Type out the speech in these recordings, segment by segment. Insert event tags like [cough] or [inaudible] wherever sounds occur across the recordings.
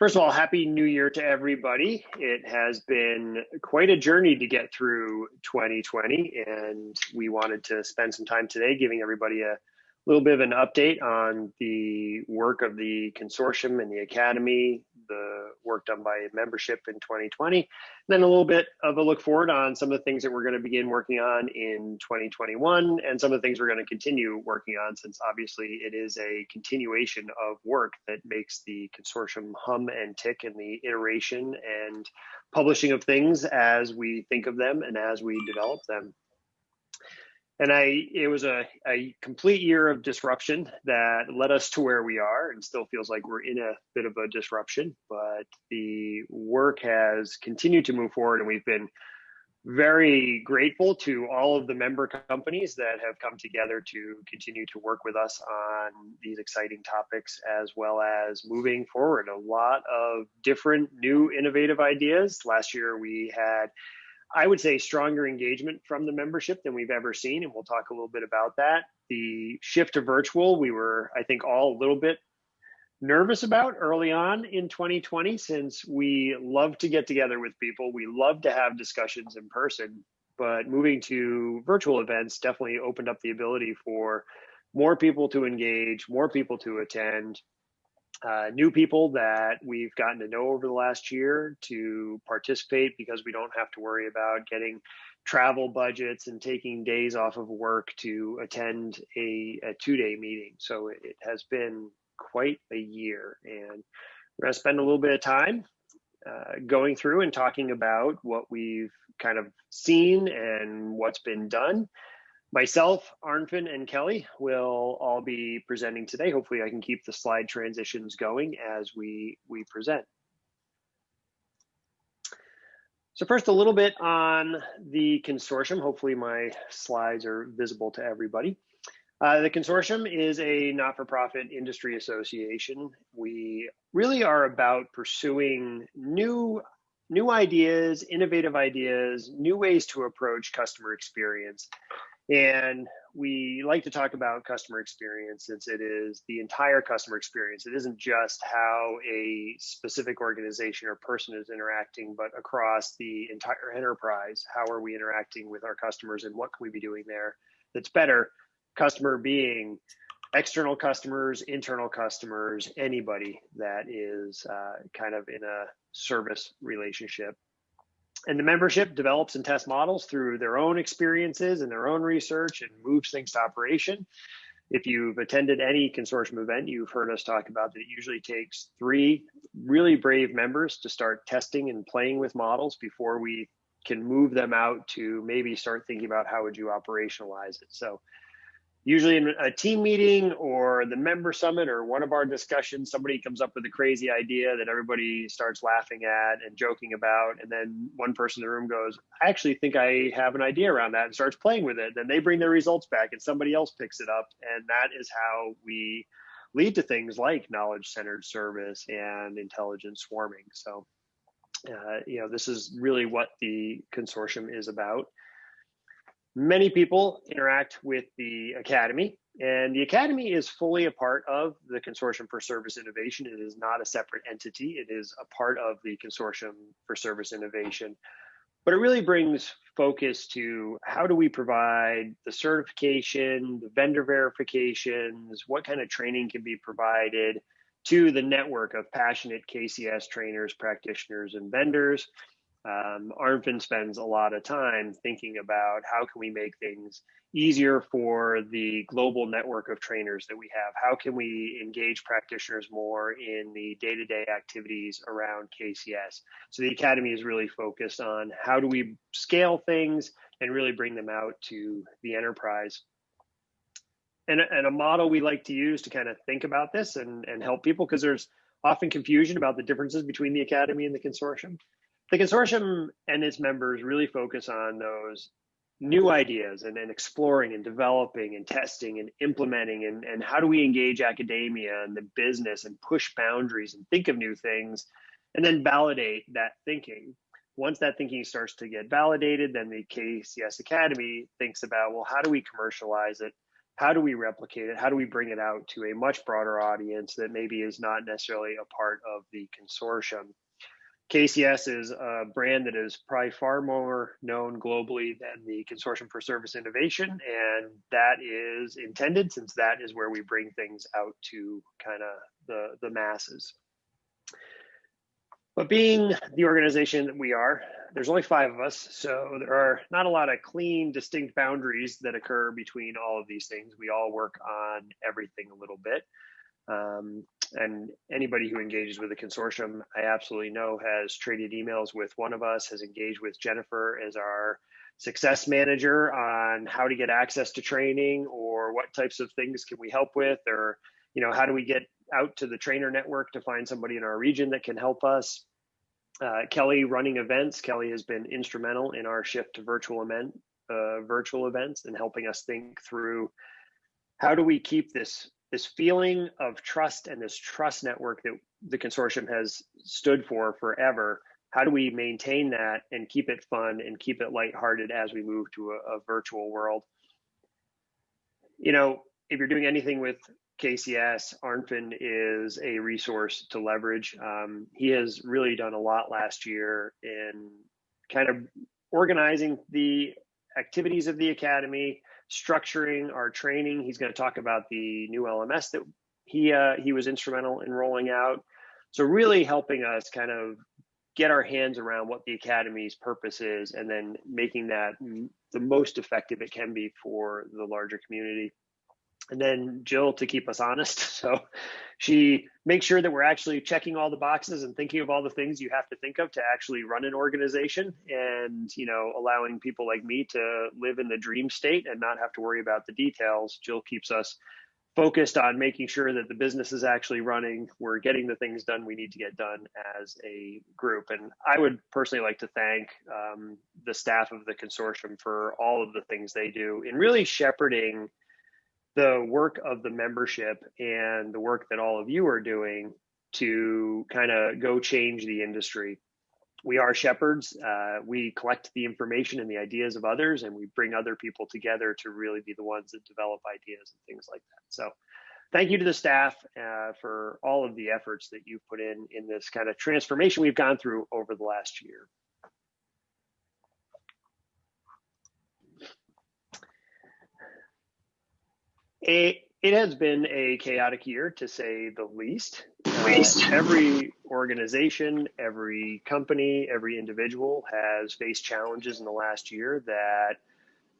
First of all, happy new year to everybody. It has been quite a journey to get through 2020, and we wanted to spend some time today giving everybody a little bit of an update on the work of the consortium and the academy, the work done by membership in 2020, and then a little bit of a look forward on some of the things that we're going to begin working on in 2021 and some of the things we're going to continue working on since obviously it is a continuation of work that makes the consortium hum and tick in the iteration and publishing of things as we think of them and as we develop them and I it was a, a complete year of disruption that led us to where we are and still feels like we're in a bit of a disruption but the work has continued to move forward and we've been very grateful to all of the member companies that have come together to continue to work with us on these exciting topics as well as moving forward. A lot of different new innovative ideas. Last year we had I would say stronger engagement from the membership than we've ever seen, and we'll talk a little bit about that. The shift to virtual, we were, I think, all a little bit nervous about early on in 2020 since we love to get together with people. We love to have discussions in person, but moving to virtual events definitely opened up the ability for more people to engage, more people to attend, uh, new people that we've gotten to know over the last year to participate because we don't have to worry about getting travel budgets and taking days off of work to attend a, a two day meeting. So it, it has been quite a year. And we're going to spend a little bit of time uh, going through and talking about what we've kind of seen and what's been done. Myself, Arnfinn, and Kelly will all be presenting today. Hopefully I can keep the slide transitions going as we, we present. So first, a little bit on the consortium. Hopefully my slides are visible to everybody. Uh, the consortium is a not-for-profit industry association. We really are about pursuing new, new ideas, innovative ideas, new ways to approach customer experience and we like to talk about customer experience since it is the entire customer experience. It isn't just how a specific organization or person is interacting, but across the entire enterprise. How are we interacting with our customers and what can we be doing there that's better? Customer being external customers, internal customers, anybody that is uh, kind of in a service relationship and the membership develops and tests models through their own experiences and their own research and moves things to operation. If you've attended any consortium event, you've heard us talk about that it usually takes three really brave members to start testing and playing with models before we can move them out to maybe start thinking about how would you operationalize it. So usually in a team meeting or the member summit or one of our discussions, somebody comes up with a crazy idea that everybody starts laughing at and joking about. And then one person in the room goes, I actually think I have an idea around that and starts playing with it. Then they bring their results back and somebody else picks it up. And that is how we lead to things like knowledge centered service and intelligent swarming. So, uh, you know, this is really what the consortium is about. Many people interact with the Academy, and the Academy is fully a part of the Consortium for Service Innovation. It is not a separate entity, it is a part of the Consortium for Service Innovation. But it really brings focus to how do we provide the certification, the vendor verifications, what kind of training can be provided to the network of passionate KCS trainers, practitioners, and vendors um, Arnfinn spends a lot of time thinking about how can we make things easier for the global network of trainers that we have. How can we engage practitioners more in the day-to-day activities around KCS? So the Academy is really focused on how do we scale things and really bring them out to the enterprise. And, and a model we like to use to kind of think about this and, and help people because there's often confusion about the differences between the Academy and the consortium the consortium and its members really focus on those new ideas and, and exploring and developing and testing and implementing and, and how do we engage academia and the business and push boundaries and think of new things and then validate that thinking once that thinking starts to get validated then the kcs academy thinks about well how do we commercialize it how do we replicate it? How do we bring it out to a much broader audience that maybe is not necessarily a part of the consortium? KCS is a brand that is probably far more known globally than the Consortium for Service Innovation, and that is intended since that is where we bring things out to kind of the, the masses. But being the organization that we are, there's only five of us, so there are not a lot of clean, distinct boundaries that occur between all of these things. We all work on everything a little bit. Um, and anybody who engages with the consortium, I absolutely know has traded emails with one of us, has engaged with Jennifer as our success manager on how to get access to training or what types of things can we help with or you know how do we get out to the trainer network to find somebody in our region that can help us uh, Kelly running events. Kelly has been instrumental in our shift to virtual event, uh, virtual events, and helping us think through how do we keep this this feeling of trust and this trust network that the consortium has stood for forever. How do we maintain that and keep it fun and keep it lighthearted as we move to a, a virtual world? You know, if you're doing anything with KCS, Arnfinn is a resource to leverage. Um, he has really done a lot last year in kind of organizing the activities of the academy, structuring our training. He's going to talk about the new LMS that he uh, he was instrumental in rolling out. So really helping us kind of get our hands around what the academy's purpose is, and then making that the most effective it can be for the larger community and then Jill to keep us honest. [laughs] So she makes sure that we're actually checking all the boxes and thinking of all the things you have to think of to actually run an organization and, you know, allowing people like me to live in the dream state and not have to worry about the details. Jill keeps us focused on making sure that the business is actually running. We're getting the things done we need to get done as a group. And I would personally like to thank um, the staff of the consortium for all of the things they do in really shepherding the work of the membership and the work that all of you are doing to kind of go change the industry. We are shepherds. Uh, we collect the information and the ideas of others, and we bring other people together to really be the ones that develop ideas and things like that. So, thank you to the staff uh, for all of the efforts that you've put in in this kind of transformation we've gone through over the last year. It, it has been a chaotic year to say the least. least. Uh, every organization, every company, every individual has faced challenges in the last year that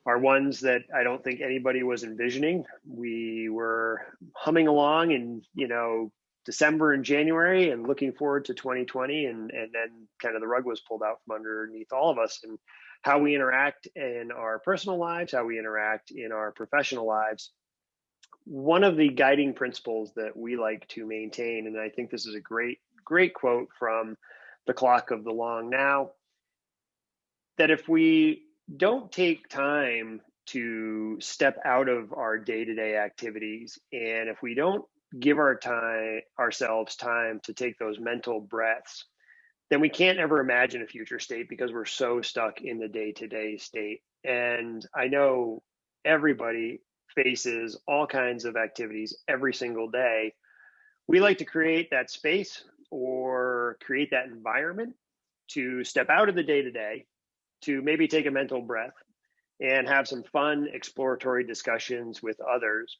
are ones that I don't think anybody was envisioning. We were humming along in, you know, December and January and looking forward to 2020 and and then kind of the rug was pulled out from underneath all of us and how we interact in our personal lives, how we interact in our professional lives one of the guiding principles that we like to maintain, and I think this is a great, great quote from the clock of the long now, that if we don't take time to step out of our day-to-day activities and if we don't give our time ourselves time to take those mental breaths then we can't ever imagine a future state because we're so stuck in the day-to-day state. And i know everybody faces all kinds of activities every single day. We like to create that space or create that environment to step out of the day to day, to maybe take a mental breath and have some fun exploratory discussions with others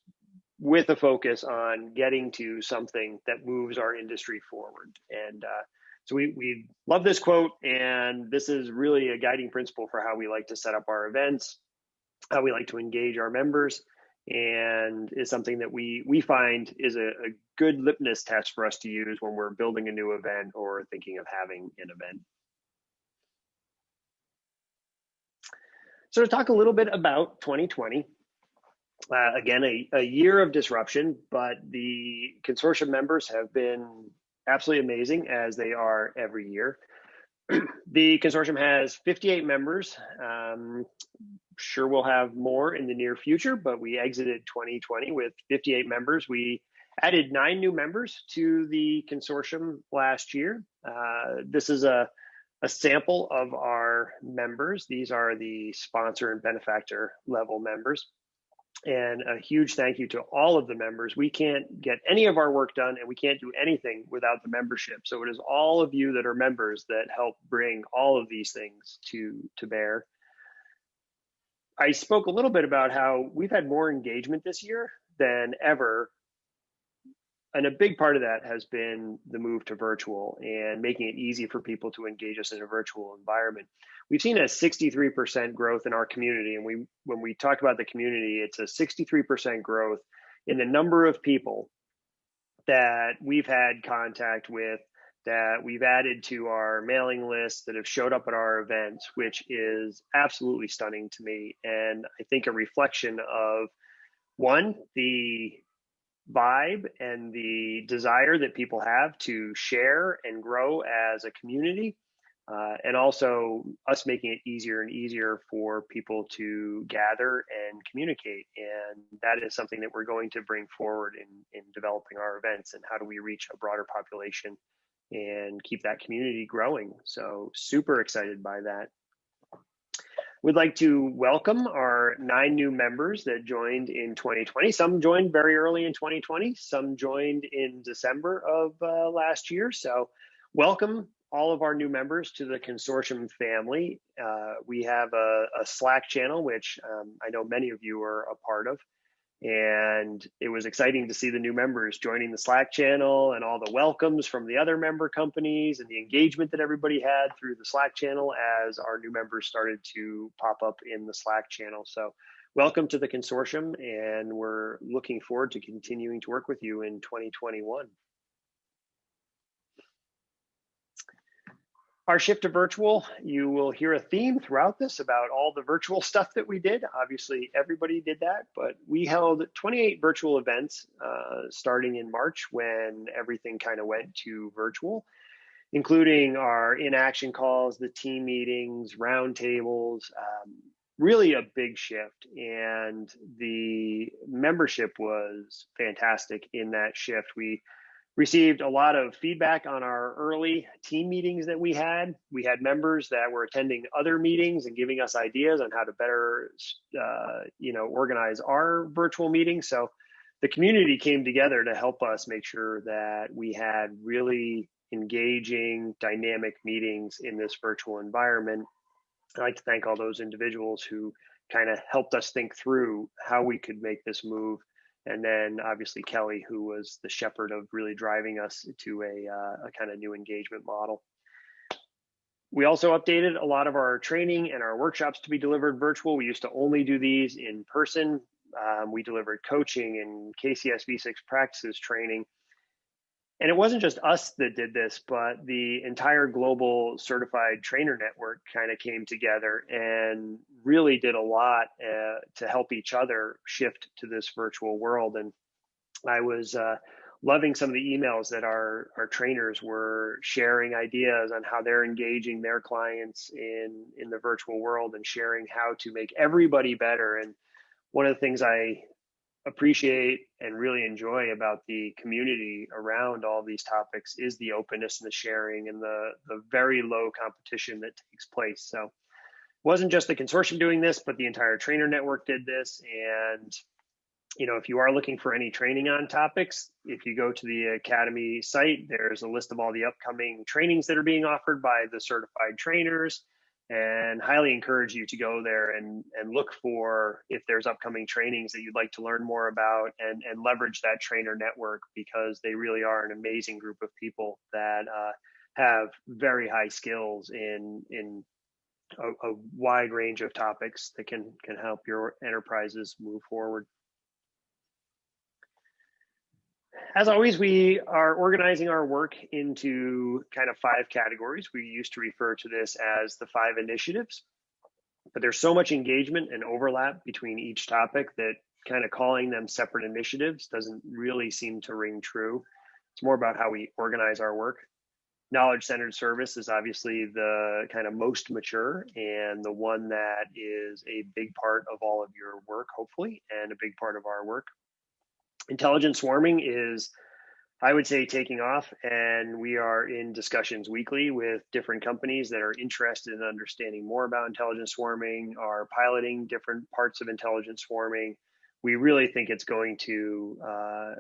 with a focus on getting to something that moves our industry forward. And uh, so we, we love this quote, and this is really a guiding principle for how we like to set up our events, how we like to engage our members, and is something that we we find is a, a, good litmus test for us to use when we're building a new event or thinking of having an event. So to talk a little bit about 2020, uh, again, a, a year of disruption, but the consortium members have been absolutely amazing as they are every year. [clears throat] the consortium has 58 members. Um, sure we'll have more in the near future, but we exited 2020 with 58 members. We added nine new members to the consortium last year. Uh, this is a, a sample of our members. These are the sponsor and benefactor level members. And a huge thank you to all of the members. We can't get any of our work done and we can't do anything without the membership. So it is all of you that are members that help bring all of these things to, to bear. I spoke a little bit about how we've had more engagement this year than ever and a big part of that has been the move to virtual and making it easy for people to engage us in a virtual environment. We've seen a 63% growth in our community, and we when we talk about the community, it's a 63% growth in the number of people that we've had contact with, that we've added to our mailing list, that have showed up at our events, which is absolutely stunning to me, and I think a reflection of one the vibe and the desire that people have to share and grow as a community. Uh, and also us making it easier and easier for people to gather and communicate. And that is something that we're going to bring forward in, in developing our events and how do we reach a broader population and keep that community growing. So super excited by that. We'd like to welcome our nine new members that joined in 2020. Some joined very early in 2020, some joined in December of uh, last year. So, welcome all of our new members to the consortium family. Uh, we have a, a, Slack channel, which um, I know many of you are a part of. And it was exciting to see the new members joining the Slack channel and all the welcomes from the other member companies and the engagement that everybody had through the Slack channel as our new members started to pop up in the Slack channel. So, welcome to the consortium, and we're looking forward to continuing to work with you in 2021. Our shift to virtual, you will hear a theme throughout this about all the virtual [laughs] stuff that we did. Obviously, everybody did that, but we held 28 virtual events uh, starting in March when everything kind of went to virtual, including our in action calls, the team meetings, roundtables. Um, really a big shift, and the membership was fantastic in that shift. We received a lot of feedback on our early team meetings that we had. We had members that were attending other meetings and giving us ideas on how to better, uh, you know, organize our virtual meetings. So the community came together to help us make sure that we had really engaging, dynamic meetings in this virtual environment. I'd like to thank all those individuals who kind of helped us think through how we could make this move and then obviously Kelly, who was the shepherd of really driving us to a, uh, a kind of new engagement model. We also updated a lot of our training and our workshops to be delivered virtual. We used to only do these in person. Um, we delivered coaching and KCS V6 practices training and it wasn't just us that did this, but the entire global certified trainer network kind of came together and really did a lot uh, to help each other shift to this virtual world. And I was uh, loving some of the emails that our, our trainers were sharing ideas on how they're engaging their clients in, in the virtual world and sharing how to make everybody better. And one of the things I appreciate and really enjoy about the community around all these topics is the openness and the sharing and the the very low competition that takes place. So it wasn't just the consortium doing this but the entire trainer network did this. And you know if you are looking for any training on topics if you go to the academy site there's a list of all the upcoming trainings that are being offered by the certified trainers and highly encourage you to go there and, and look for if there's upcoming trainings that you'd like to learn more about and, and leverage that trainer network because they really are an amazing group of people that uh, have very high skills in in a, a wide range of topics that can can help your enterprises move forward as always, we are organizing our work into kind of five categories. We used to refer to this as the five initiatives, but there's so much engagement and overlap between each topic that kind of calling them separate initiatives doesn't really seem to ring true. It's more about how we organize our work. Knowledge centered service is obviously the kind of most mature and the one that is a big part of all of your work, hopefully, and a big part of our work intelligent swarming is I would say taking off, and we are in discussions weekly with different companies that are interested in understanding more about intelligent swarming, are piloting different parts of intelligent swarming. we really think it's going to uh,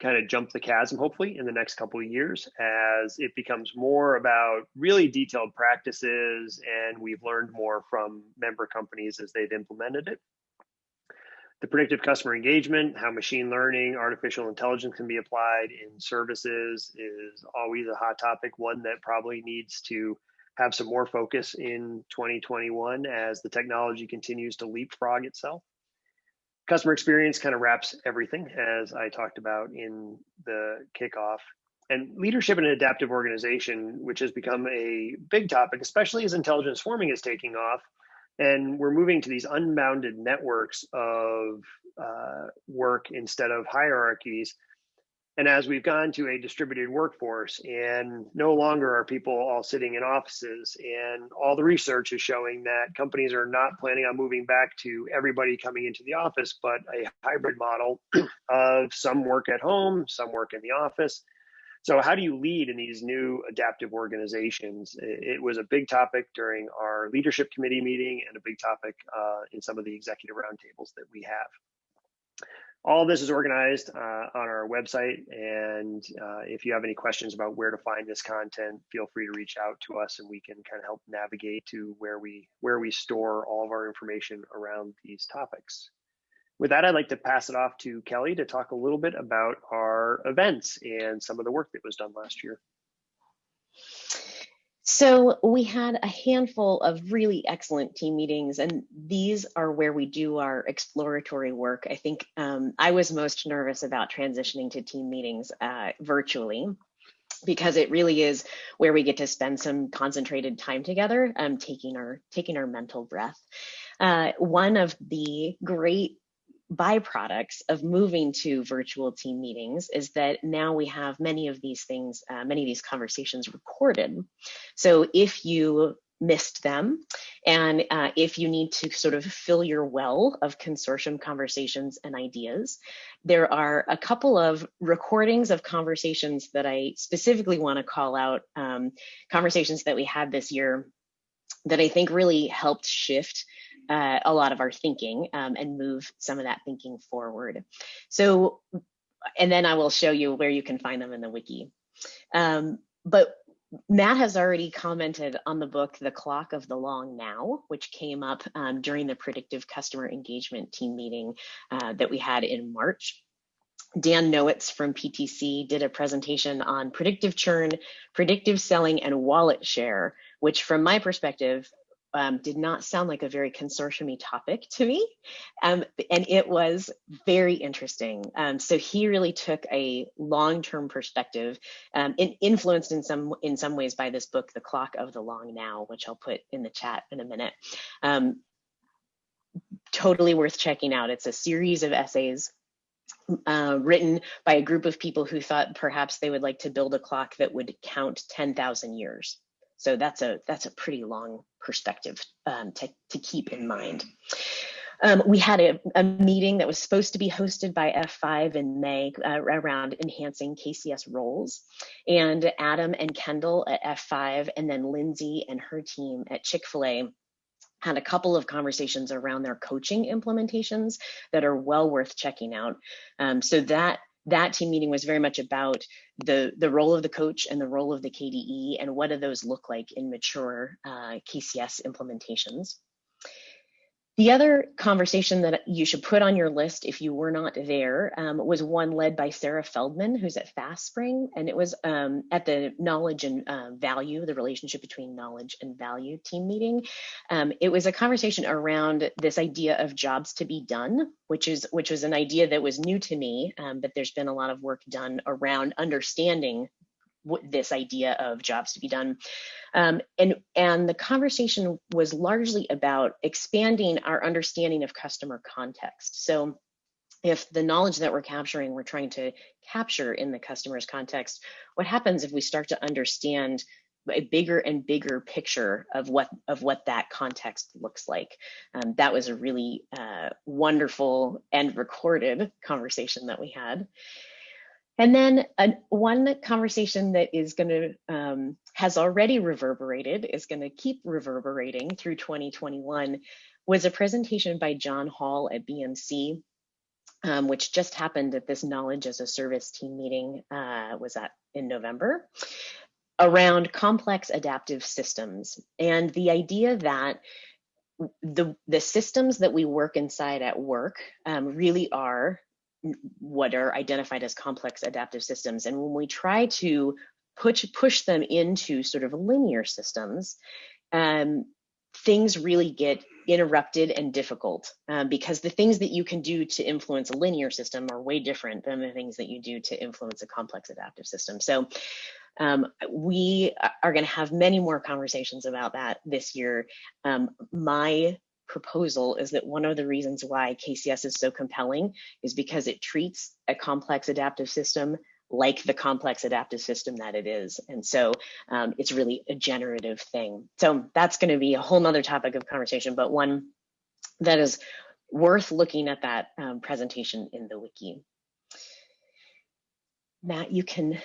kind of jump the chasm, hopefully, in the next couple of years as it becomes more about really detailed practices and we've learned more from member companies as they've implemented it. The predictive customer engagement, how machine learning, artificial intelligence can be applied in services is always a hot topic, one that probably needs to have some more focus in 2021 as the technology continues to leapfrog itself customer experience kind of wraps everything as I talked about in the kickoff. And leadership in an adaptive organization, which has become a big topic, especially as intelligence swarming is taking off. And we're moving to these unbounded networks of uh, work instead of hierarchies and as we've gone to a distributed workforce and no longer are people all sitting in offices and all the research is showing that companies are not planning on moving back to everybody coming into the office, but a hybrid model [clears throat] of some work at home, some work in the office. So how do you lead in these new adaptive organizations? It was a big topic during our leadership committee meeting and a big topic uh, in some of the executive roundtables that we have all this is organized uh, on our website. And uh, if you have any questions about where to find this content, feel free to reach out to us and we can kind of help navigate to where we where we store all of our information around these topics. With that, I'd like to pass it off to Kelly to talk a little bit about our events and some of the work that was done last year. So we had a handful of really excellent team meetings, and these are where we do our exploratory work. I think um, I was most nervous about transitioning to team meetings uh, virtually because it really is where we get to spend some concentrated time together, um, taking our taking our mental breath. Uh, one of the great byproducts of moving to virtual team meetings is that now we have many of these things, uh, many of these conversations recorded. So if you missed them. And uh, if you need to sort of fill your well of consortium conversations and ideas, there are a couple of recordings of conversations that I specifically want to call out, um, conversations that we had this year that I think really helped shift uh, a lot of our thinking um, and move some of that thinking forward. So, and then I will show you where you can find them in the wiki. Um, but Matt has already commented on the book, The Clock of the Long Now, which came up um, during the predictive customer engagement team meeting uh, that we had in March. Dan Nowitz from PTC did a presentation on predictive churn, predictive selling, and wallet share, which from my perspective um, did not sound like a very consortium topic to me. Um, and it was very interesting. Um, so he really took a long-term perspective um, and influenced in some, in some ways by this book, The Clock of the Long Now, which I'll put in the chat in a minute. Um, totally worth checking out. It's a series of essays uh, written by a group of people who thought perhaps they would like to build a clock that would count 10,000 years. So that's a that's a pretty long perspective um, to, to keep in mind. Um, we had a, a, meeting that was supposed to be hosted by F5 in May uh, around enhancing KCS roles. And Adam and Kendall at F5, and then Lindsay and her team at Chick fil A had a couple of conversations around their coaching implementations that are well worth checking out. Um, so that that team meeting was very much about the the role of the coach and the role of the KDE and what do those look like in mature uh, KCS implementations. The other conversation that you should put on your list if you were not there um, was one led by Sarah Feldman, who's at FastSpring, and it was um, at the knowledge and uh, value, the relationship between knowledge and value team meeting. Um, it was a conversation around this idea of jobs to be done, which is which was an idea that was new to me, um, but there's been a lot of work done around understanding this idea of jobs to be done. Um, and, and the conversation was largely about expanding our understanding of customer context. So if the knowledge that we're capturing, we're trying to capture in the customer's context, what happens if we start to understand a bigger and bigger picture of what of what that context looks like. Um, that was a really uh, wonderful and recorded conversation that we had. And then one conversation that is going to, um, has already reverberated, is going to keep reverberating through 2021, was a presentation by John Hall at BMC, um, which just happened at this Knowledge as a Service team meeting, uh, was in November, around complex adaptive systems. And the idea that the, the systems that we work inside at work um, really are what are identified as complex adaptive systems. And when we try to push, push them into sort of linear systems, um, things really get interrupted and difficult um, because the things that you can do to influence a linear system are way different than the things that you do to influence a complex adaptive system. So um, we are going to have many more conversations about that this year. Um, my proposal is that one of the reasons why KCS is so compelling is because it treats a complex adaptive system like the complex adaptive system that it is. And so um, it's really a generative thing. So that's going to be a whole nother topic of conversation, but one that is worth looking at that um, presentation in the wiki. Matt, you can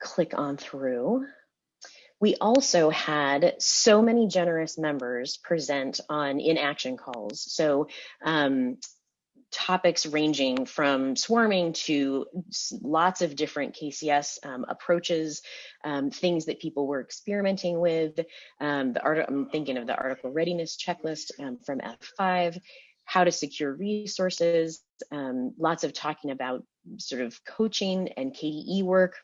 click on through. We also had so many generous members present on in-action calls. So um, topics ranging from swarming to lots of different KCS um, approaches, um, things that people were experimenting with. Um, the art I'm thinking of the article readiness checklist um, from F5, how to secure resources, um, lots of talking about sort of coaching and KDE work,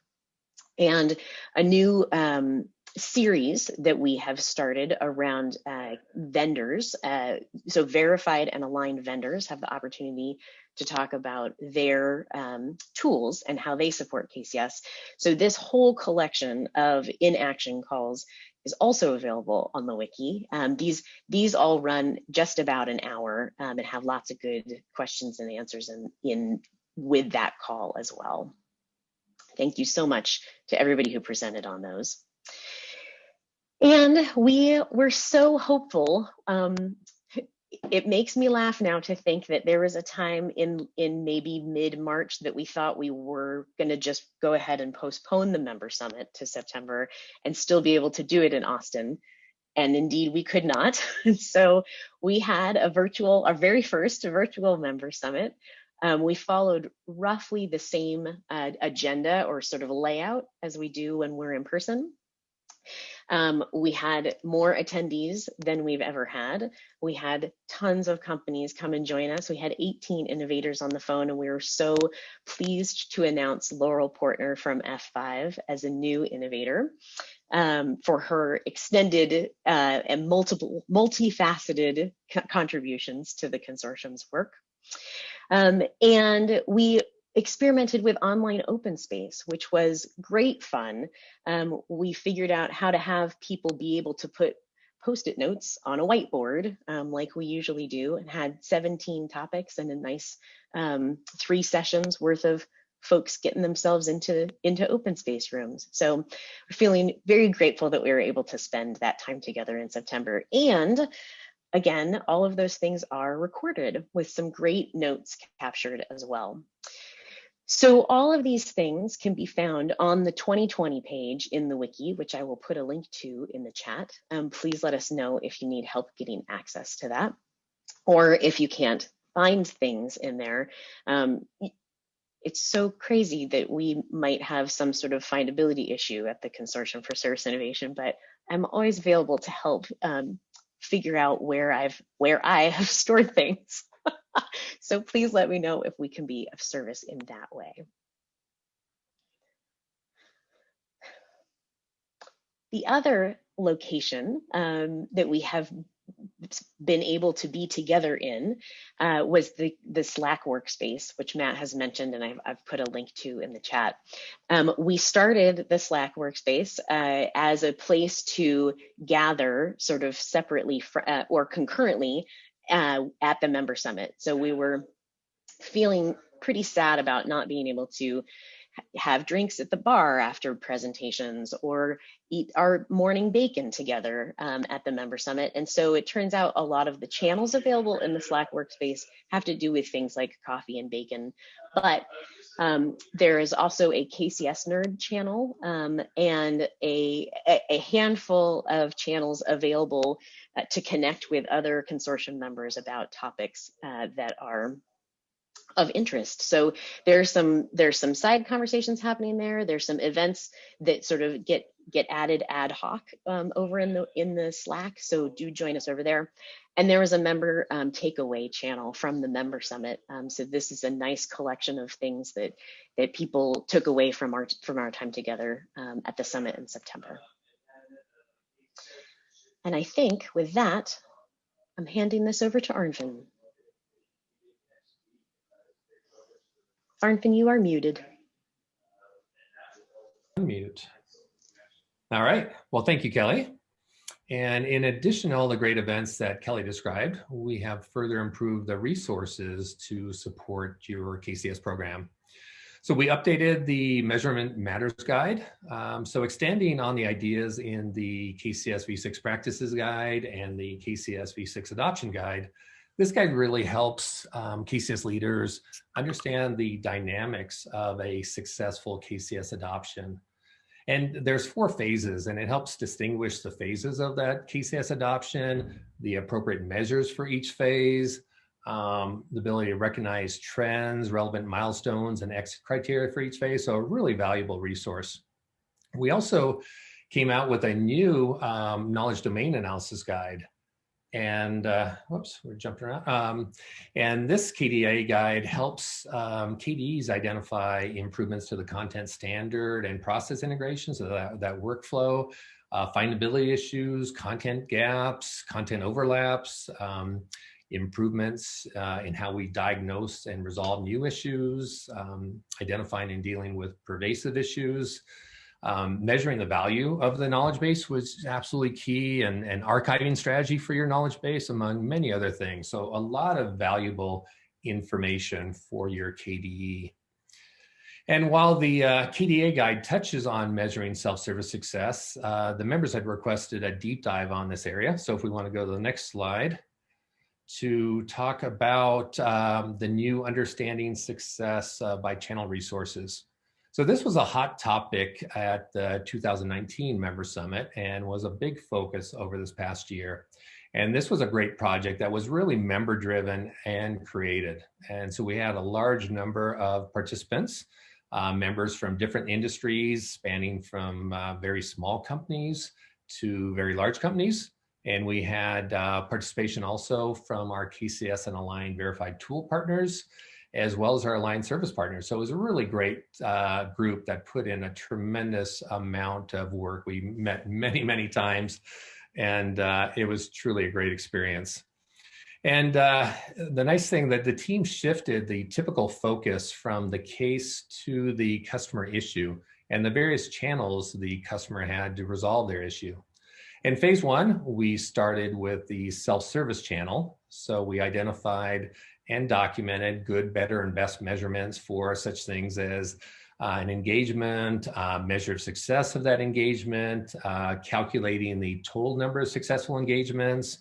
and a new um, series that we have started around uh, vendors. Uh, so verified and aligned vendors have the opportunity to talk about their um, tools and how they support KCS. So this whole collection of in-action calls is also available on the wiki. Um, these, these all run just about an hour um, and have lots of good questions and answers in, in with that call as well. Thank you so much to everybody who presented on those. And we were so hopeful. Um, it makes me laugh now to think that there was a time in in maybe mid March that we thought we were going to just go ahead and postpone the member summit to September and still be able to do it in Austin. And indeed, we could not. [laughs] so we had a virtual, our very first virtual member summit. Um, we followed roughly the same uh, agenda or sort of layout as we do when we're in person. Um, we had more attendees than we've ever had. We had tons of companies come and join us. We had 18 innovators on the phone, and we were so pleased to announce Laurel Portner from F5 as a new innovator. Um, for her extended uh, and multiple, multifaceted co contributions to the consortium's work. Um, and we experimented with online open space, which was great fun. Um, we figured out how to have people be able to put post-it notes on a whiteboard um, like we usually do and had 17 topics and a nice um, three sessions worth of folks getting themselves into into open space rooms. So we're feeling very grateful that we were able to spend that time together in september. And again all of those things are recorded with some great notes captured as well so all of these things can be found on the 2020 page in the wiki, which I will put a link to in the chat. Um, please let us know if you need help getting access to that, or if you can't find things in there. Um, it's so crazy that we might have some sort of findability issue at the Consortium for Service Innovation, but I'm always available to help um, figure out where I've where I have [laughs] stored things. [laughs] so please let me know if we can be of service in that way. The other location um, that we have been able to be together in uh, was the, the Slack workspace, which Matt has mentioned and I've, I've put a link to in the chat. Um, we started the Slack workspace uh, as a place to gather sort of separately uh, or concurrently uh, at the member summit. So we were feeling pretty sad about not being able to have drinks at the bar after presentations or eat our morning bacon together um, at the member summit. And so it turns out a lot of the channels available in the Slack workspace have to do with things like coffee and bacon. But Um, there is also a KCS Nerd channel um, and a, a, handful of channels available uh, to connect with other consortium members about topics uh, that are of interest. So there's some there's some side conversations happening there. There's some events that sort of get get added ad hoc um, over in the in the Slack. So do join us over there. And there was a member um, takeaway channel from the member summit. Um, so this is a nice collection of things that that people took away from our from our time together um, at the summit in September. And I think with that, I'm handing this over to Arnfinn. Arnfinn, you are muted. Unmute. All right. Well, thank you, Kelly. And in addition to all the great events that Kelly described, we have further improved the resources to support your KCS program. So we updated the Measurement Matters Guide. Um, so extending on the ideas in the KCS V6 Practices Guide and the KCS V6 Adoption Guide, this guide really helps um, KCS leaders understand the dynamics of a successful KCS adoption. And there's four phases and it helps distinguish the phases of that KCS adoption, the appropriate measures for each phase, um, the ability to recognize trends, relevant milestones, and exit criteria for each phase. So a really valuable resource. We also came out with a new um, knowledge domain analysis guide and uh, whoops, we're jumping around. Um, and this KDA guide helps um, KDEs identify improvements to the content standard and process integration, so that, that workflow, uh, findability issues, content gaps, content overlaps, um, improvements uh, in how we diagnose and resolve new issues, um, identifying and dealing with pervasive issues, um, measuring the value of the knowledge base was absolutely key and, and archiving strategy for your knowledge base among many other things. So a lot of valuable information for your KDE. And while the uh, KDA guide touches on measuring self-service success, uh, the members had requested a deep dive on this area. So if we want to go to the next slide to talk about um, the new understanding success uh, by channel resources. So this was a hot topic at the 2019 Member Summit and was a big focus over this past year. And this was a great project that was really member driven and created. And so we had a large number of participants, uh, members from different industries, spanning from uh, very small companies to very large companies. And we had uh, participation also from our KCS and Align verified tool partners as well as our aligned service partners. So it was a really great uh, group that put in a tremendous amount of work. We met many, many times, and uh, it was truly a great experience. And uh, the nice thing that the team shifted the typical focus from the case to the customer issue and the various channels the customer had to resolve their issue. In phase one, we started with the self-service channel. So we identified and documented good, better, and best measurements for such things as uh, an engagement, uh, measure of success of that engagement, uh, calculating the total number of successful engagements,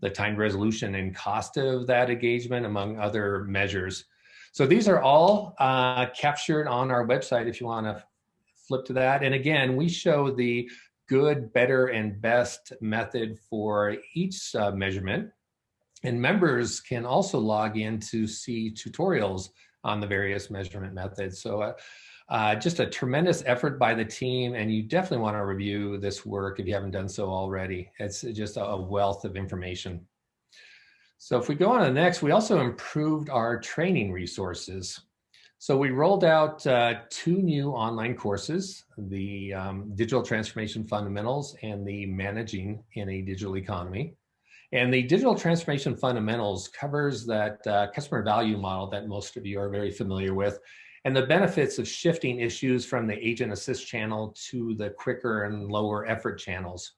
the time resolution and cost of that engagement, among other measures. So these are all uh, captured on our website if you want to flip to that. And again, we show the good, better, and best method for each uh, measurement and members can also log in to see tutorials on the various measurement methods. So uh, uh, just a tremendous effort by the team and you definitely want to review this work if you haven't done so already. It's just a wealth of information. So if we go on to the next, we also improved our training resources. So we rolled out uh, two new online courses, the um, Digital Transformation Fundamentals and the Managing in a Digital Economy. And the digital transformation fundamentals covers that uh, customer value model that most of you are very familiar with and the benefits of shifting issues from the agent assist channel to the quicker and lower effort channels.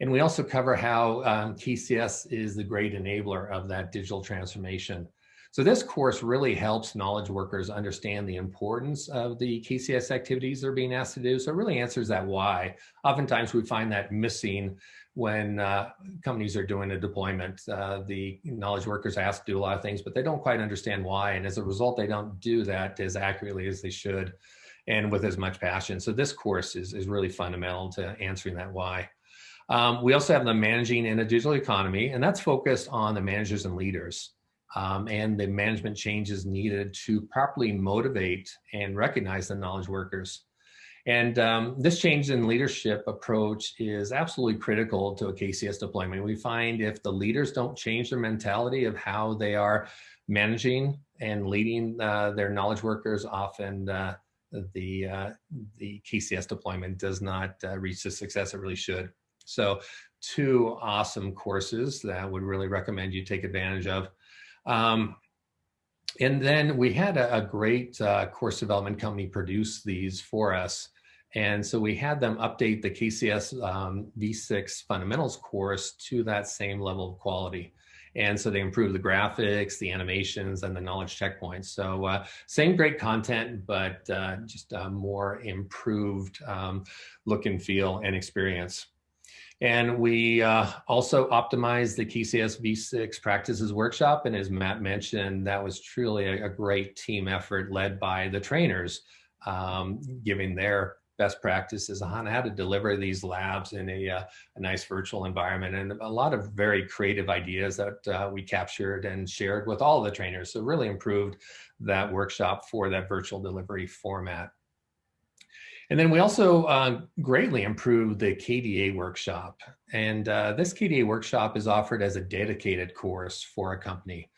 And we also cover how um, KCS is the great enabler of that digital transformation. So this course really helps knowledge workers understand the importance of the KCS activities they're being asked to do. So it really answers that why. Oftentimes we find that missing when uh, companies are doing a deployment. Uh, the knowledge workers ask to do a lot of things, but they don't quite understand why. And as a result, they don't do that as accurately as they should and with as much passion. So this course is, is really fundamental to answering that why. Um, we also have the managing in a digital economy, and that's focused on the managers and leaders um, and the management changes needed to properly motivate and recognize the knowledge workers. And um, this change in leadership approach is absolutely critical to a KCS deployment. We find if the leaders don't change their mentality of how they are managing and leading uh, their knowledge workers, often uh, the, uh, the KCS deployment does not uh, reach the success it really should. So two awesome courses that I would really recommend you take advantage of. Um, and then we had a, a great uh, course development company produce these for us. And so we had them update the KCS um, V6 fundamentals course to that same level of quality. And so they improved the graphics, the animations, and the knowledge checkpoints. So uh, same great content, but uh, just a more improved um, look and feel and experience. And we uh, also optimized the KCS V6 practices workshop. And as Matt mentioned, that was truly a, a great team effort led by the trainers, um, giving their best practices on how to deliver these labs in a, uh, a, nice virtual environment and a lot of very creative ideas that uh, we captured and shared with all the trainers. So really improved that workshop for that virtual delivery format. And then we also uh, greatly improved the KDA workshop. And uh, this KDA workshop is offered as a dedicated course for a company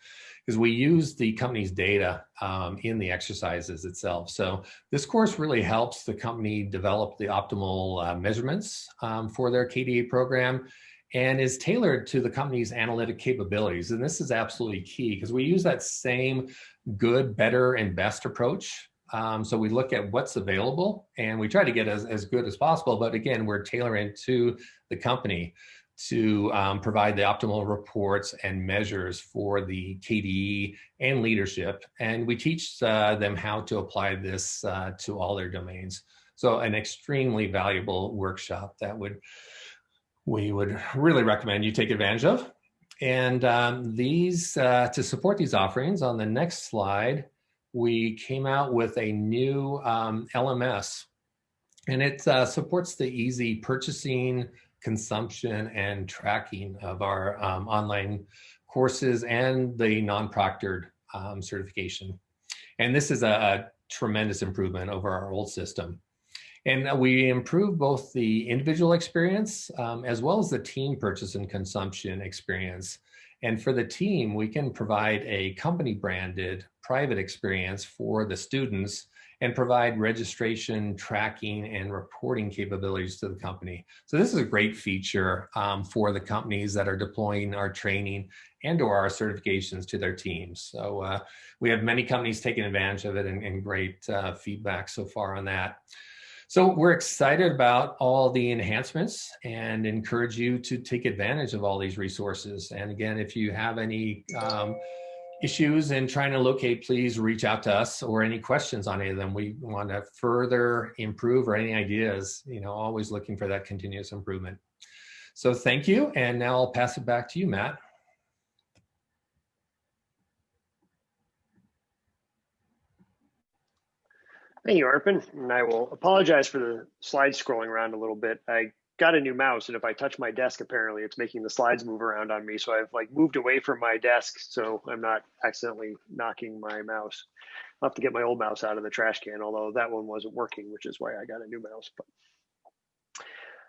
because we use the company's data um, in the exercises itself. So this course really helps the company develop the optimal uh, measurements um, for their KDA program and is tailored to the company's analytic capabilities. And this is absolutely key because we use that same good, better, and best approach um, so we look at what's available and we try to get as, as good as possible. But again, we're tailoring to the company to um, provide the optimal reports and measures for the KDE and leadership. And we teach uh, them how to apply this uh, to all their domains. So an extremely valuable workshop that would we would really recommend you take advantage of. And um, these, uh, to support these offerings on the next slide, we came out with a new um, LMS and it uh, supports the easy purchasing, consumption, and tracking of our um, online courses and the non-proctored um, certification. And this is a, a, tremendous improvement over our old system. And we improve both the individual experience um, as well as the team purchase and consumption experience. And for the team, we can provide a company branded private experience for the students and provide registration, tracking, and reporting capabilities to the company. So this is a great feature um, for the companies that are deploying our training and or our certifications to their teams. So uh, we have many companies taking advantage of it and, and great uh, feedback so far on that. So we're excited about all the enhancements and encourage you to take advantage of all these resources. And again, if you have any um, issues in trying to locate, please reach out to us or any questions on any of them. We want to further improve or any ideas, you know, always looking for that continuous improvement. So thank you. And now I'll pass it back to you, Matt. Thank you, Arnfinn. And I will apologize for the slides scrolling around a little bit. I got a new mouse and if I touch my desk, apparently it's making the slides move around on me. So I've like moved away from my desk so I'm not accidentally knocking my mouse. I'll have to get my old mouse out of the trash can, although that one wasn't working, which is why I got a new mouse. But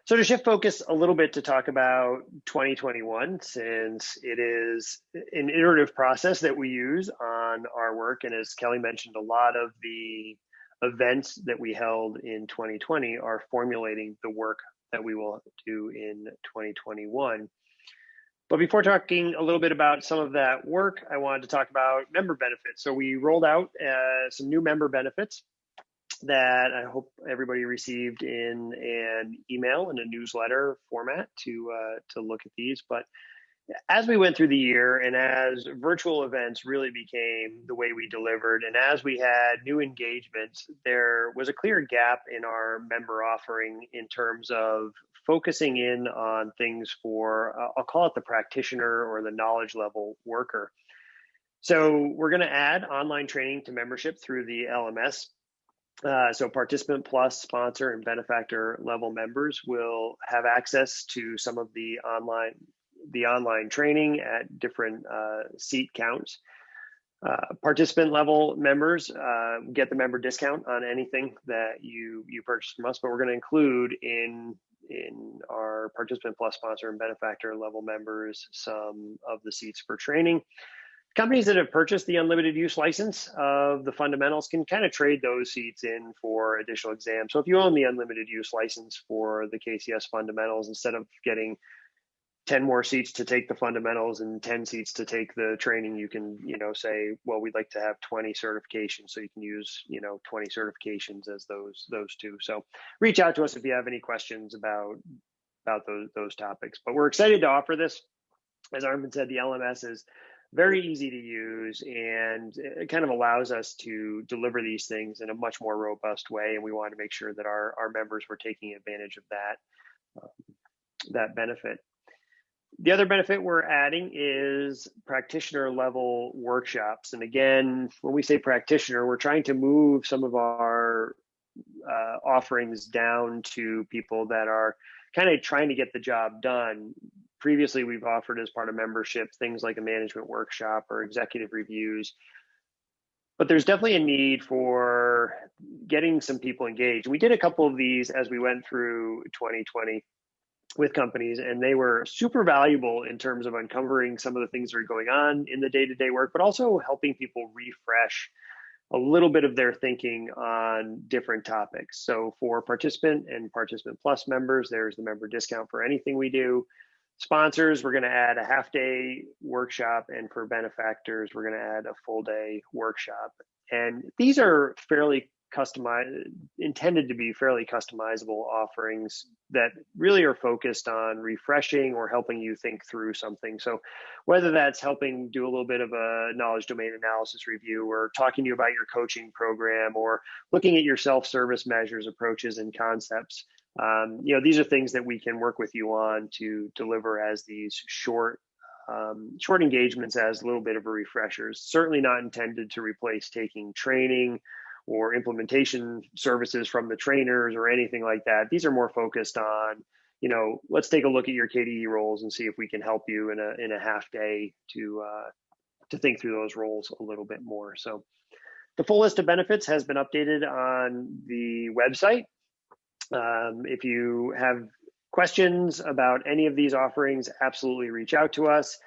so to shift focus a little bit to talk about 2021, since it is an iterative process that we use on our work. And as Kelly mentioned, a lot of the events that we held in 2020 are formulating the work that we will do in 2021. But before talking a little bit about some of that work, I wanted to talk about member benefits. So we rolled out uh, some new member benefits that I hope everybody received in an email and a newsletter format to uh, to look at these. But as we went through the year and as virtual events really became the way we delivered and as we had new engagements there was a clear gap in our member offering in terms of focusing in on things for uh, i'll call it the practitioner or the knowledge level worker. So we're going to add online training to membership through the lms uh, so participant plus sponsor and benefactor level members will have access to some of the online the online training at different uh, seat counts. Uh, participant level members uh, get the member discount on anything that you you purchase from us, but we're going to include in in our participant plus sponsor and benefactor level members some of the seats for training. Companies that have purchased the unlimited use license of the fundamentals can kind of trade those seats in for additional exams. So if you own the unlimited use license for the KCS fundamentals, instead of getting 10 more seats to take the fundamentals and 10 seats to take the training you can you know say well we'd like to have 20 certifications so you can use you know 20 certifications as those those two. So reach out to us if you have any questions about about those those topics. But we're excited to offer this. As Arnfinn said the lms is very easy to use and it kind of allows us to deliver these things in a much more robust way and we wanted to make sure that our our members were taking advantage of that um, that benefit the other benefit we're adding is practitioner level workshops. And again, when we say practitioner, we're trying to move some of our uh, offerings down to people that are kind of trying to get the job done. Previously, we've offered as part of membership things like a management workshop or executive reviews. But there's definitely a need for getting some people engaged. We did a couple of these as we went through 2020 with companies and they were super valuable in terms of uncovering some of the things that are going on in the day-to-day work but also helping people refresh a little bit of their thinking on different topics. So for participant and participant plus members there's the member discount for anything we do. Sponsors we're going to add a half day workshop and for benefactors we're going to add a full day workshop. And these are fairly customized intended to be fairly customizable offerings that really are focused on refreshing or helping you think through something. So whether that's helping do a little bit of a knowledge domain analysis review or talking to you about your coaching program or looking at your self-service measures approaches and concepts um, you know these are things that we can work with you on to deliver as these short um, short engagements as a little bit of a refreshers certainly not intended to replace taking training or implementation services from the trainers or anything like that. These are more focused on, you know, let's take a look at your KDE roles and see if we can help you in a in a half day to uh, to think through those roles a little bit more. So the full list of benefits has been updated on the website. Um, if you have questions about any of these offerings, absolutely reach out to us.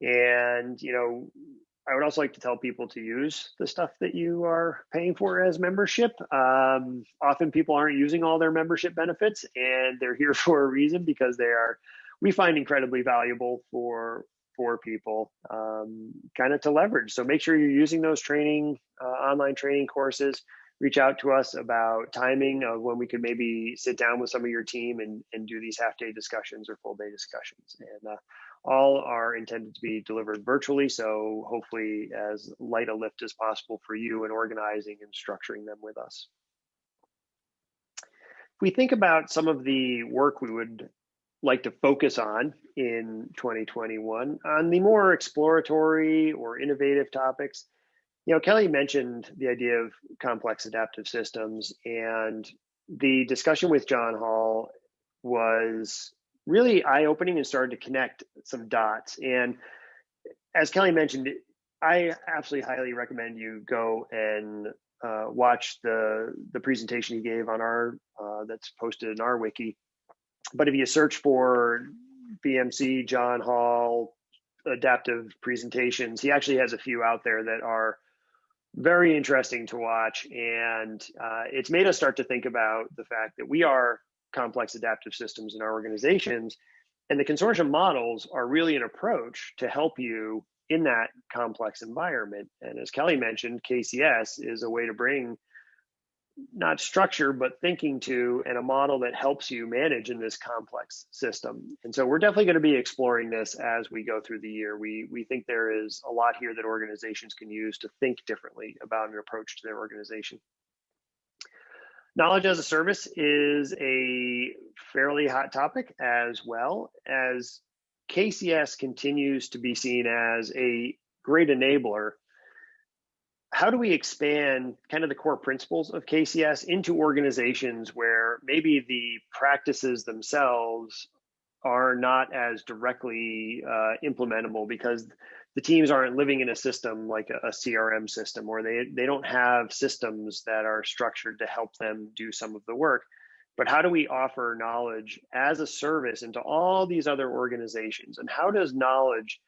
And you know, I would also like to tell people to use the stuff that you are paying for as membership. Um, often people aren't using all their membership benefits, and they're here [laughs] for a reason because they are, we find incredibly valuable for for people, um, kind of to leverage. So make sure you're using those training, uh, online training courses. Reach out to us about timing of when we could maybe sit down with some of your team and, and do these half day discussions or full day discussions. And uh, all are intended to be delivered virtually, so hopefully as light a lift as possible for you in organizing and structuring them with us. If we think about some of the work we would like to focus on in 2021 on the more exploratory or innovative topics, you know, Kelly mentioned the idea of complex adaptive systems and the discussion with John Hall was really eye opening and started to connect some dots. And as Kelly mentioned, I absolutely highly recommend you go and uh, watch the the presentation he gave on our uh, that's posted in our wiki. But if you search for BMC John Hall adaptive presentations, he actually has a few out there that are very interesting to watch, and uh, it's made us start to think about the fact that we are complex adaptive systems in our organizations. And the consortium models are really an approach to help you in that complex environment. And as Kelly mentioned, KCS is a way to bring not structure, but thinking to and a model that helps you manage in this complex system. And so we're definitely going to be exploring this as we go through the year. We, we think there is a lot here that organizations can use to think differently about an approach to their organization. Knowledge as a service is a fairly hot topic as well as KCS continues to be seen as a great enabler how do we expand kind of the core principles of KCS into organizations where maybe the practices themselves are not as directly uh, implementable because the teams aren't living in a system like a, a, CRM system or they, they don't have systems that are structured to help them do some of the work. But how do we offer knowledge as a service into all these other organizations? And how does knowledge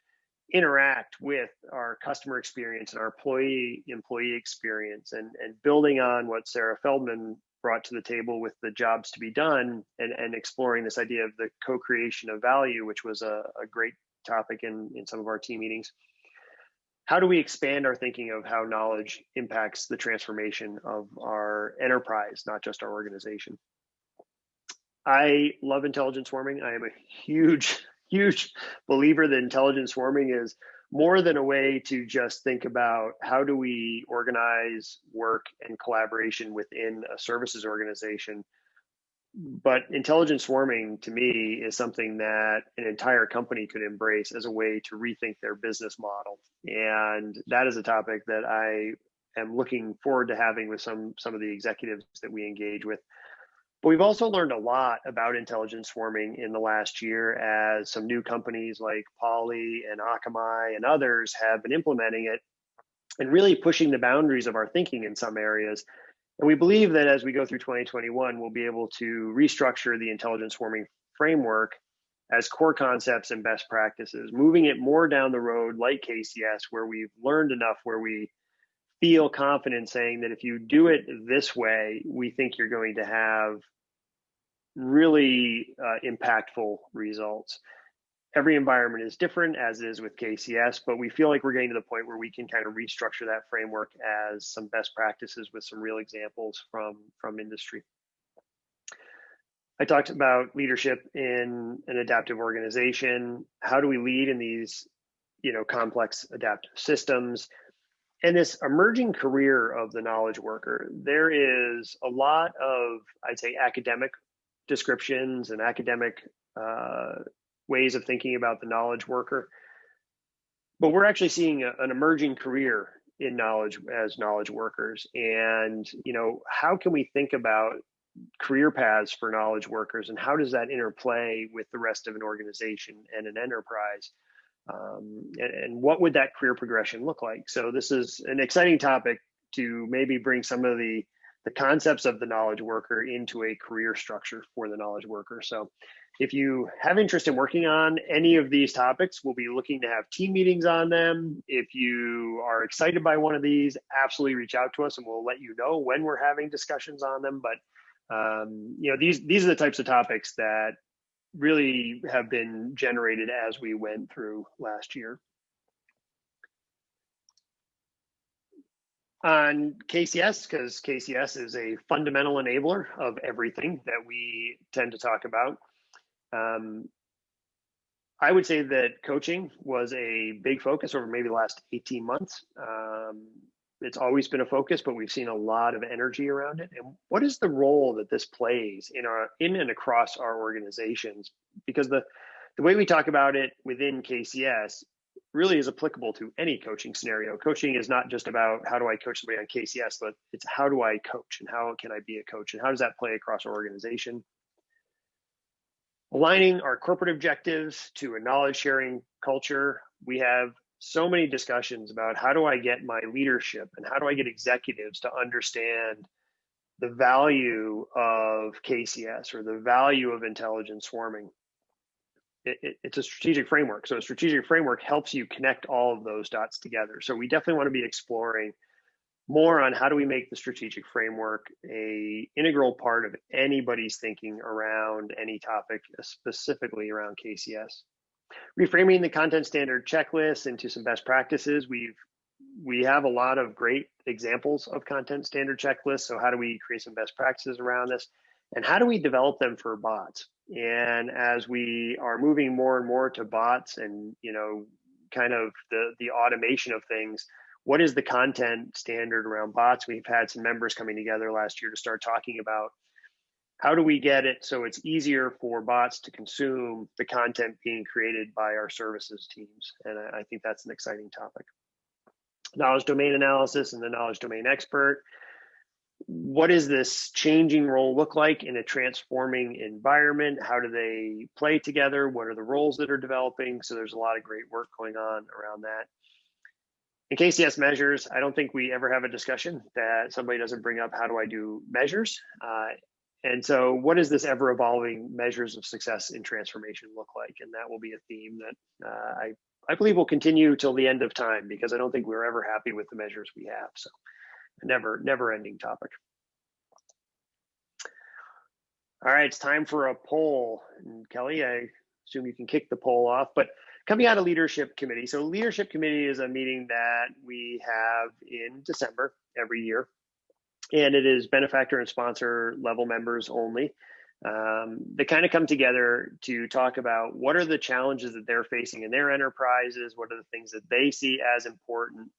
interact with our customer experience and our employee employee experience and, and building on what Sarah Feldman brought to the table with the jobs to be done and, and exploring this idea of the co-creation of value, which was a, a great topic in, in some of our team meetings. How do we expand our thinking of how knowledge impacts the transformation of our enterprise, not just our organization? I love intelligence swarming. I am a huge huge believer that intelligence swarming is more than a way to just think about how do we organize work and collaboration within a services organization. But intelligence swarming to me is something that an entire company could embrace as a way to rethink their business model. And that is a topic that I am looking forward to having with some some of the executives that we engage with but we've also learned a lot about intelligence swarming in the last year as some new companies like Poly and Akamai and others have been implementing it and really pushing the boundaries of our thinking in some areas. And we believe that as we go through 2021, we'll be able to restructure the intelligence swarming framework as core concepts and best practices, moving it more down the road like KCS, where we've learned enough where we feel confident saying that if you do it this way, we think you're going to have really uh, impactful results. Every environment is different, as is with KCS, but we feel like we're getting to the point where we can kind of restructure that framework as some best practices with some real examples from, from industry. I talked about leadership in an adaptive organization. How do we lead in these, you know, complex adaptive systems? and this emerging career of the knowledge worker, there is a lot of, I'd say, academic descriptions and academic uh, ways of thinking about the knowledge worker. But we're actually seeing a, an emerging career in knowledge as knowledge workers. And, you know, how can we think about career paths for knowledge workers and how does that interplay with the rest of an organization and an enterprise? Um, and, and what would that career progression look like? So this is an exciting topic to maybe bring some of the the concepts of the knowledge worker into a career structure for the knowledge worker. So if you have interest in working on any of these topics, we'll be looking to have team meetings on them. If you are excited by one of these, absolutely reach out to us and we'll let you know when we're having discussions on them. But um, you know, these these are the types of topics that really have been generated as we went through last year. On KCS because KCS is a fundamental enabler of everything that we tend to talk about. Um, I would say that coaching was a big focus over maybe the last 18 months. Um, it's always been a focus, but we've seen a lot of energy around it. And what is the role that this plays in our in and across our organizations? Because the the way we talk about it within KCS really is applicable to any coaching scenario. Coaching is not just about how do I coach somebody on KCS, but it's how do I coach and how can I be a coach and how does that play across our organization. Aligning our corporate objectives to a knowledge sharing culture, we have so many discussions about how do I get my leadership and how do I get executives to understand the value of KCS or the value of intelligence swarming it, it, it's a strategic framework. So a strategic framework helps you connect all of those dots together. So we definitely want to be exploring more on how do we make the strategic framework a integral part of anybody's thinking around any topic, specifically around KCS. Reframing the content standard checklist into some best practices. We've we have a lot of great examples of content standard checklists. So how do we create some best practices around this? And how do we develop them for bots? And as we are moving more and more to bots and, you know, kind of the, the automation of things, what is the content standard around bots? We've had some members coming together last year to start talking about how do we get it so it's easier for bots to consume the content being created by our services teams? And I, I think that's an exciting topic. Knowledge domain analysis and the knowledge domain expert. What does this changing role look like in a transforming environment? How do they play together? What are the roles that are developing? So there's a lot of great work going on around that. In KCS measures, I don't think we ever have a discussion that somebody doesn't bring up how do I do measures. Uh, and so, what does this ever evolving measures of success in transformation look like? And that will be a theme that uh, I, I believe will continue till the end of time because I don't think we're ever happy with the measures we have. So, never, never ending topic. All right, it's time for a poll. And Kelly, I assume you can kick the poll off, but coming out of leadership committee. So leadership committee is a meeting that we have in December every year and it is benefactor and sponsor level members only. Um, they kind of come together to talk about what are the challenges that they're facing in their enterprises, what are the things that they see as important.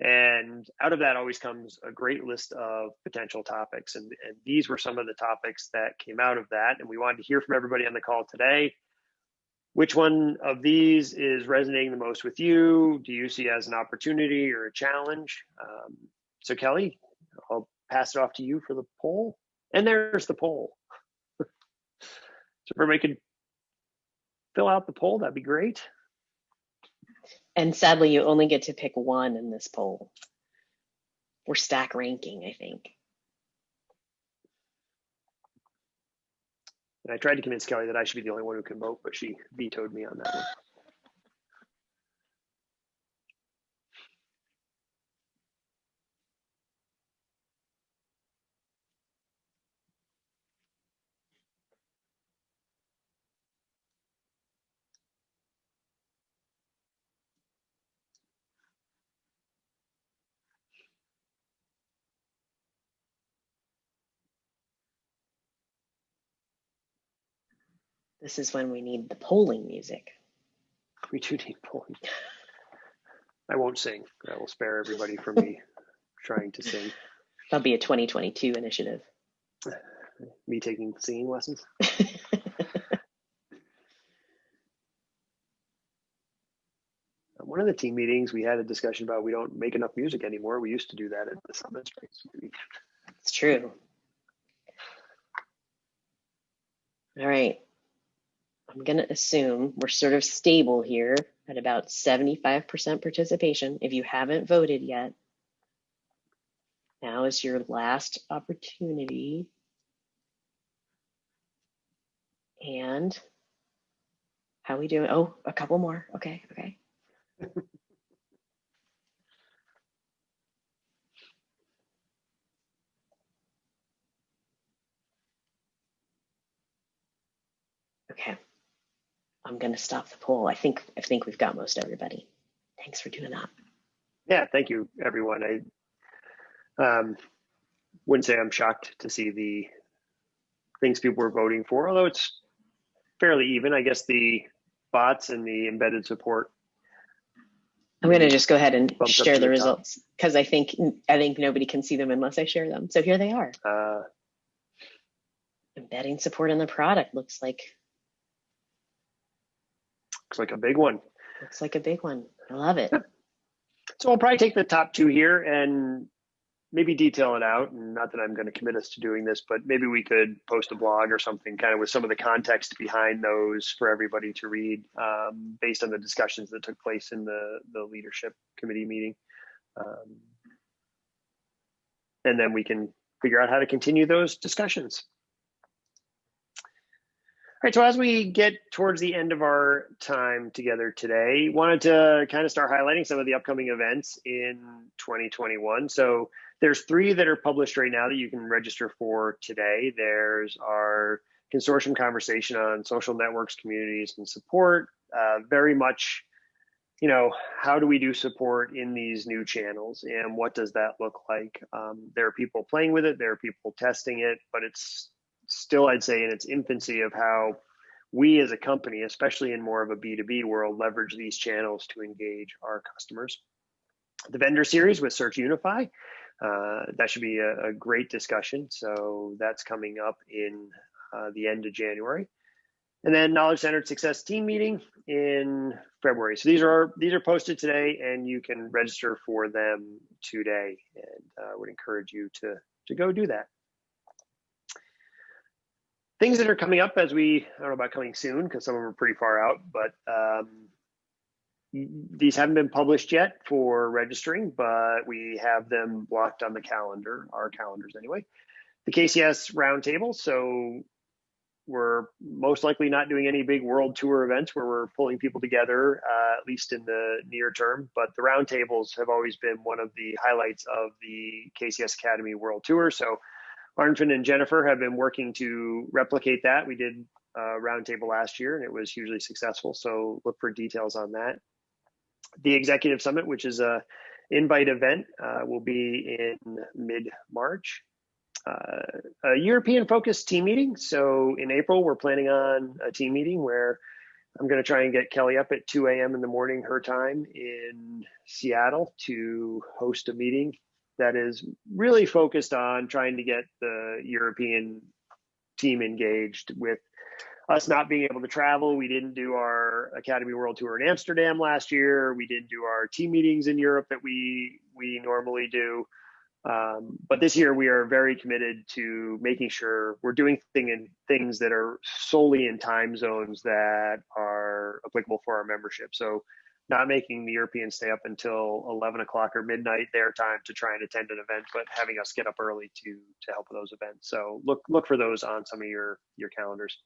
And out of that always comes a great list of potential topics. And, and these were some of the topics that came out of that. And we wanted to hear from everybody on the call today. Which one of these is resonating the most with you? Do you see as an opportunity or a challenge? Um, so, Kelly, I'll pass it off to you for the poll. And there's the poll. [laughs] so if everybody could fill out the poll, that'd be great. And sadly, you only get to pick one in this poll. We're stack ranking, I think. And I tried to convince Kelly that I should be the only one who can vote, but she vetoed me on that one. This is when we need the polling music. We do need polling. I won't sing. I will spare everybody from me [laughs] trying to sing. That'll be a 2022 initiative. [laughs] Me taking singing lessons. [laughs] Um, one of the team meetings, we had a discussion about we don't make enough music anymore. We used to do that at the summit. It's true. All right. I'm going to assume we're sort of stable here at about 75% participation. If you haven't voted yet, now is your last opportunity. And how we doing? Oh, a couple more. Okay, okay. [laughs] okay. I'm going to stop the poll. I think I think we've got most everybody. Thanks for doing that. Yeah, thank you, everyone. I um, wouldn't say I'm shocked to see the things people were voting for, although it's fairly even. I guess the bots and the embedded support. I'm going to just go ahead and share the, the results because I think I think nobody can see them unless I share them. So here they are. Uh, Embedding support in the product looks like Looks like a big one. Looks like a big one. I love it. So I'll probably take the top two here and maybe detail it out. And not that I'm going to commit us to doing this, but maybe we could post a blog or something kind of with some of the context behind those for everybody to read um, based on the discussions that took place in the, the leadership committee meeting. Um, and then we can figure out how to continue those discussions right, so as we get towards the end of our time together today, wanted to kind of start highlighting some of the upcoming events in 2021. So there's three that are published right now that you can register for today. There's our consortium conversation on social networks, communities, and support. Uh, very much you know, how do we do support in these new channels and what does that look like? Um, there are people playing with it, there are people testing it, but it's still, I'd say, in its infancy of how we as a company, especially in more of a B2B world, leverage these channels to engage our customers. The vendor series with Search Unify, uh, that should be a, a, great discussion. So that's coming up in uh, the end of January and then knowledge centered success team meeting in february so these are these are posted today and you can register for them today and i uh, would encourage you to to go do that things that are coming up as we i don't know about coming soon because some of them are pretty far out but um, these haven't been published yet for registering but we have them blocked on the calendar our calendars anyway the kcs roundtable so we're most likely not doing any big world tour events where we're pulling people together, uh, at least in the near term. But the roundtables have always been one of the highlights of the KCS Academy World Tour. So Arnfinn and Jennifer have been working to replicate that. We did a roundtable last year and it was hugely successful. So look for details on that. The Executive Summit, which is a invite event, uh, will be in mid March uh, a European focused team meeting. So in April, we're planning on a team meeting where I'm going to try and get Kelly up at 2 a.m. in the morning, her time in Seattle to host a meeting that is really focused on trying to get the European team engaged with us not being able to travel. We didn't do our Academy World Tour in Amsterdam last year. We didn't do our team meetings in Europe that we we normally do. Um, but this year we are very committed to making sure we're doing thing in, things that are solely in time zones that are applicable for our membership. So not making the Europeans stay up until 11 o'clock or midnight their time to try and attend an event, but having us get up early to to help with those events. So look look for those on some of your your calendars.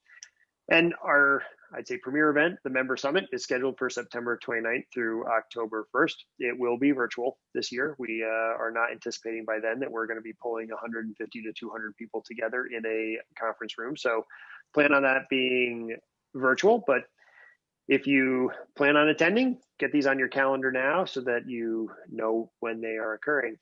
And our, I'd say, premier event, the Member Summit, is scheduled for September 29th through October 1st. It will be virtual this year. We uh, are not anticipating by then that we're going to be pulling 150 to 200 people together in a conference room. So plan on that being virtual. But if you plan on attending, get these on your calendar now so that you know when they are occurring.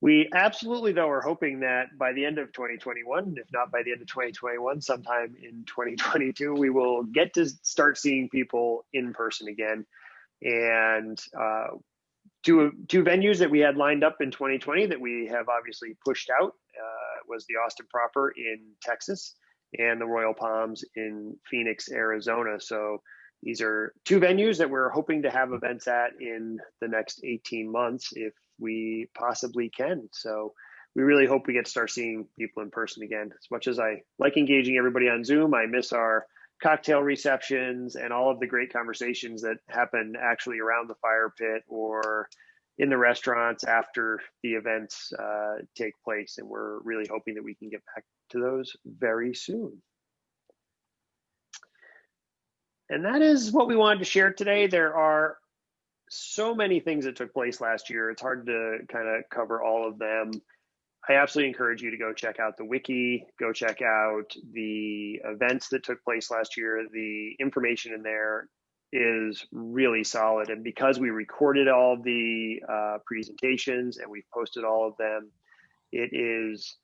We absolutely, though, are hoping that by the end of 2021, if not by the end of 2021, sometime in 2022, we will get to start seeing people in person again. And uh, two two venues that we had lined up in 2020 that we have obviously pushed out uh, was the Austin Proper in Texas and the Royal Palms in Phoenix, Arizona. So these are two venues that we're hoping to have events at in the next 18 months if we possibly can. So we really hope we get to start seeing people in person again. As much as I like engaging everybody on Zoom, I miss our cocktail receptions and all of the great conversations that happen actually around the fire pit or in the restaurants after the events uh, take place. And we're really hoping that we can get back to those very soon. And that is what we wanted to share today. There are so many things that took place last year. It's hard to kind of cover all of them. I absolutely encourage you to go check out the wiki, go check out the events that took place last year. The information in there is really solid. And because we recorded all the uh, presentations and we've posted all of them, it is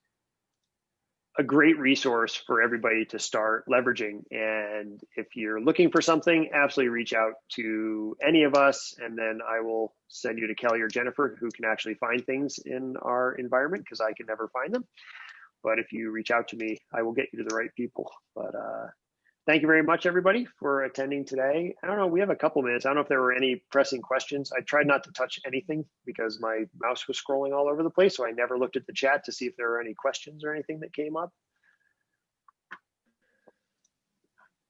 a great resource for everybody to start leveraging. And if you're looking for something, absolutely reach out to any of us, and then I will send you to Kelly or Jennifer, who can actually find things in our environment because I can never find them. But if you reach out to me, I will get you to the right people. But uh, thank you very much, everybody, for attending today. I don't know, we have a couple minutes. I don't know if there were any pressing questions. I tried not to touch anything because my mouse was scrolling all over the place, so I never looked at the chat to see if there were any questions or anything that came up.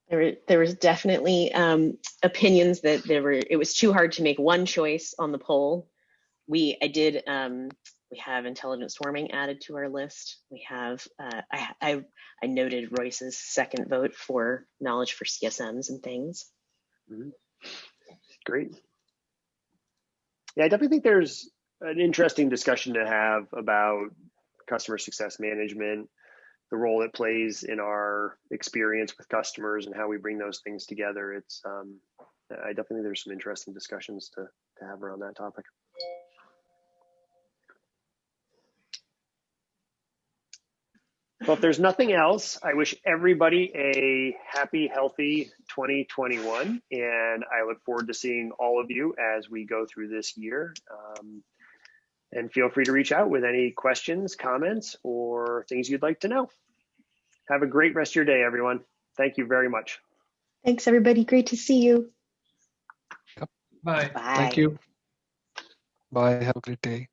There, there was definitely um, opinions that there were. It was too hard to make one choice on the poll. We, I did um, we have intelligent swarming added to our list. We have, uh, I, I, I, noted Royce's second vote for knowledge for CSMs and things. Mm -hmm. Great. Yeah, I definitely think there's an interesting discussion to have about customer success management, the role it plays in our experience with customers and how we bring those things together. It's, um, I definitely think there's some interesting discussions to, to have around that topic. Well, if there's nothing else, I wish everybody a happy, healthy 2021. And I look forward to seeing all of you as we go through this year. Um, and feel free to reach out with any questions, comments, or things you'd like to know. Have a great rest of your day, everyone. Thank you very much. Thanks, everybody. Great to see you. Bye. Bye. Thank you. Bye. Have a great day.